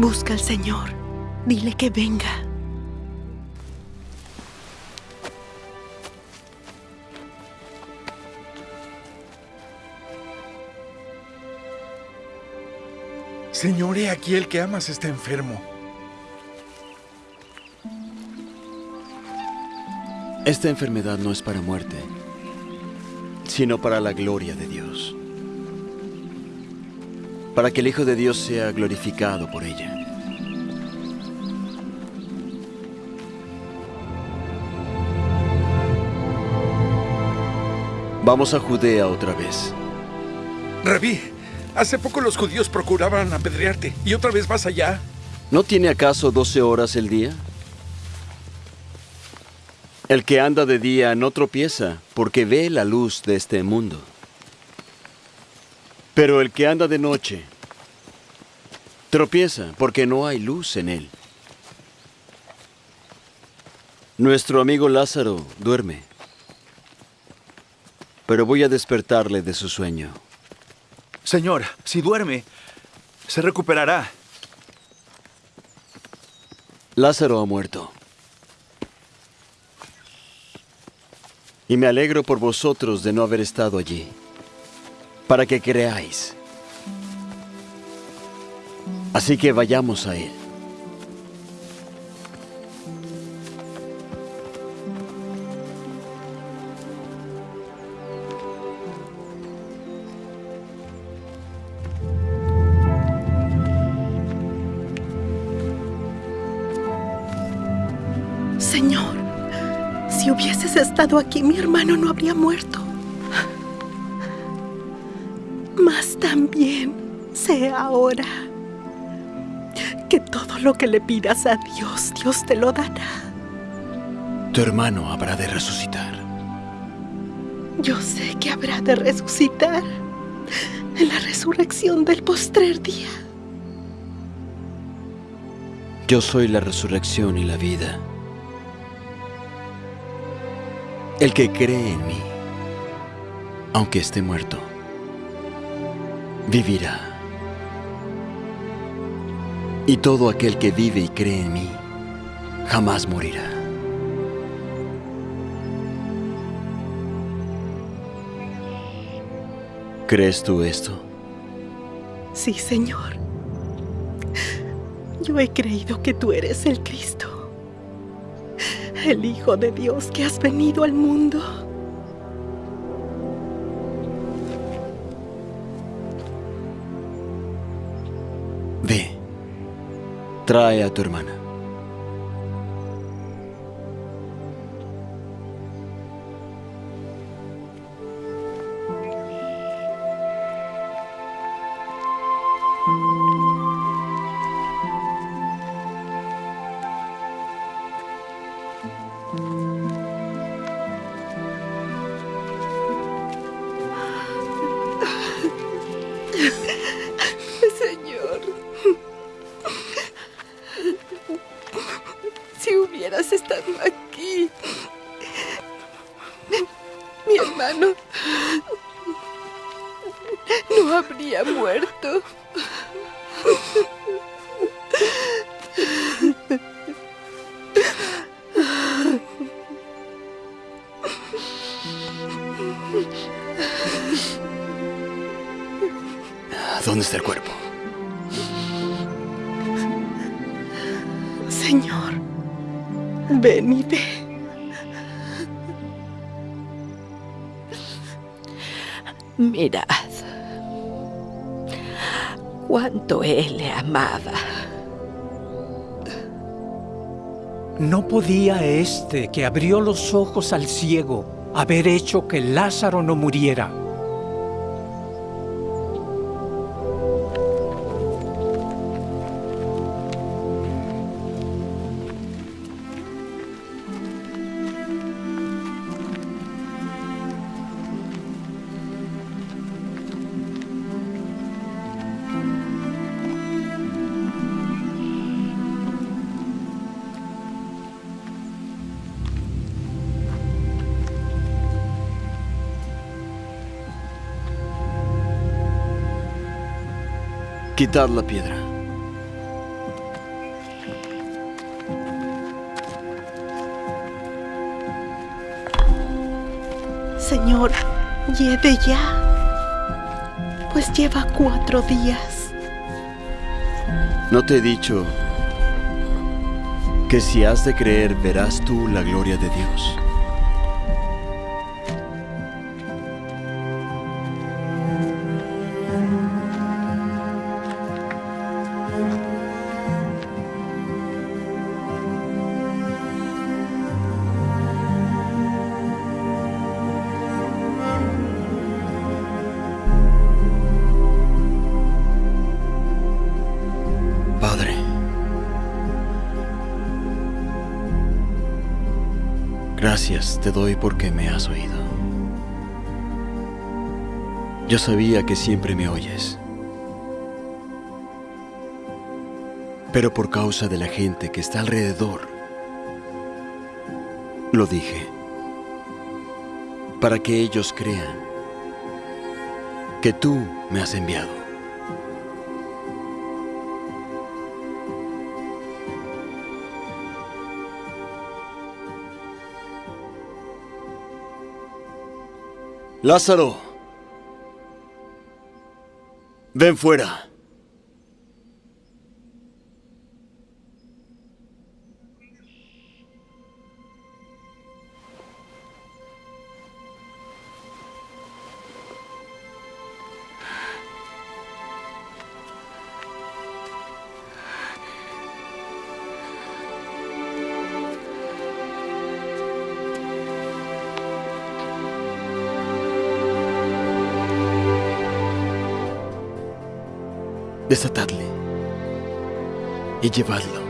Busca al Señor. Dile que venga. Señor, he aquí el que amas está enfermo. Esta enfermedad no es para muerte, sino para la gloria de Dios. Para que el Hijo de Dios sea glorificado por ella. Vamos a Judea otra vez. Rabí, hace poco los judíos procuraban apedrearte y otra vez vas allá. ¿No tiene acaso 12 horas el día? El que anda de día no tropieza porque ve la luz de este mundo. Pero el que anda de noche tropieza porque no hay luz en él. Nuestro amigo Lázaro duerme, pero voy a despertarle de su sueño. Señor, si duerme, se recuperará. Lázaro ha muerto. Y me alegro por vosotros de no haber estado allí, para que creáis. Así que vayamos a él. Señor, si hubieses estado aquí, mi hermano no habría muerto. También sé ahora que todo lo que le pidas a Dios, Dios te lo dará. Tu hermano habrá de resucitar. Yo sé que habrá de resucitar en la resurrección del postrer día. Yo soy la resurrección y la vida. El que cree en mí, aunque esté muerto, vivirá. Y todo aquel que vive y cree en mí, jamás morirá. ¿Crees tú esto? Sí, Señor. Yo he creído que tú eres el Cristo, el Hijo de Dios que has venido al mundo. Trae a tu hermana. habría muerto. ¿Dónde está el cuerpo? Señor, ven y ve. Mirad cuánto él le amaba. ¿No podía este que abrió los ojos al ciego haber hecho que Lázaro no muriera? Quitad la piedra. Señor, lleve ya, pues lleva cuatro días. ¿No te he dicho que si has de creer verás tú la gloria de Dios? Gracias te doy porque me has oído. Yo sabía que siempre me oyes, pero por causa de la gente que está alrededor, lo dije, para que ellos crean que tú me has enviado. Lázaro, ven fuera. Desatadle y llevadlo.